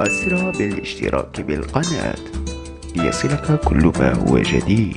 أسرع بالاشتراك بالقناة ليصلك كل ما هو جديد